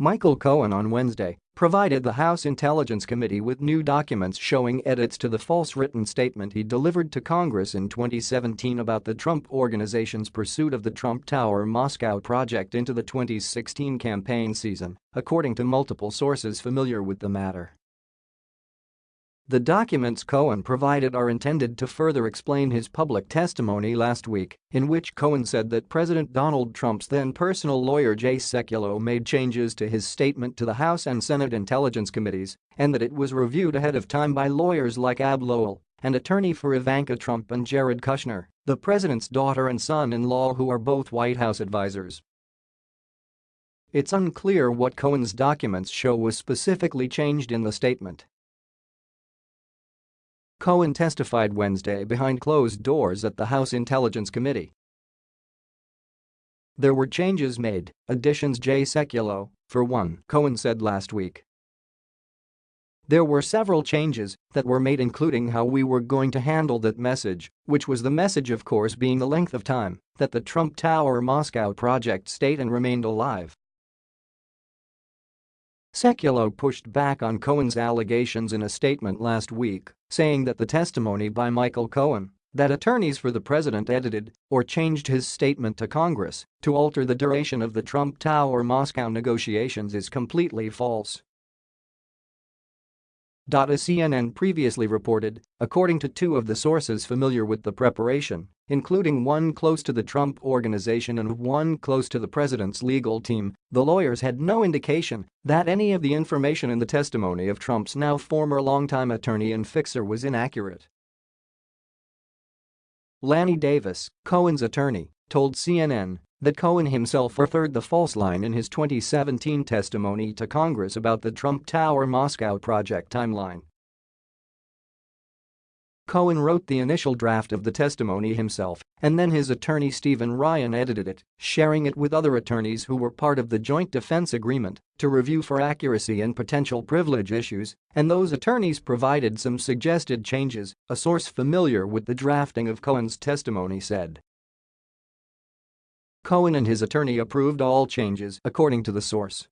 Michael Cohen on Wednesday provided the House Intelligence Committee with new documents showing edits to the false written statement he delivered to Congress in 2017 about the Trump Organization's pursuit of the Trump Tower Moscow project into the 2016 campaign season, according to multiple sources familiar with the matter. The documents Cohen provided are intended to further explain his public testimony last week, in which Cohen said that President Donald Trump's then personal lawyer Jay Sekulow made changes to his statement to the House and Senate Intelligence Committees and that it was reviewed ahead of time by lawyers like Abbe Lowell, an attorney for Ivanka Trump and Jared Kushner, the president's daughter and son-in-law who are both White House advisors. It's unclear what Cohen's documents show was specifically changed in the statement Cohen testified Wednesday behind closed doors at the House Intelligence Committee. There were changes made, additions Jay Sekulow, for one, Cohen said last week. There were several changes that were made including how we were going to handle that message, which was the message of course being the length of time that the Trump Tower Moscow project stayed and remained alive. Sekulow pushed back on Cohen's allegations in a statement last week, saying that the testimony by Michael Cohen that attorneys for the president edited or changed his statement to Congress to alter the duration of the Trump Tower Moscow negotiations is completely false. As CNN previously reported, according to two of the sources familiar with the preparation, including one close to the Trump Organization and one close to the president's legal team, the lawyers had no indication that any of the information in the testimony of Trump's now former longtime attorney and fixer was inaccurate. Lanny Davis, Cohen's attorney, told CNN that Cohen himself referred the false line in his 2017 testimony to Congress about the Trump Tower Moscow project timeline. Cohen wrote the initial draft of the testimony himself, and then his attorney Stephen Ryan edited it, sharing it with other attorneys who were part of the Joint Defense Agreement to review for accuracy and potential privilege issues, and those attorneys provided some suggested changes, a source familiar with the drafting of Cohen's testimony said. Cohen and his attorney approved all changes, according to the source.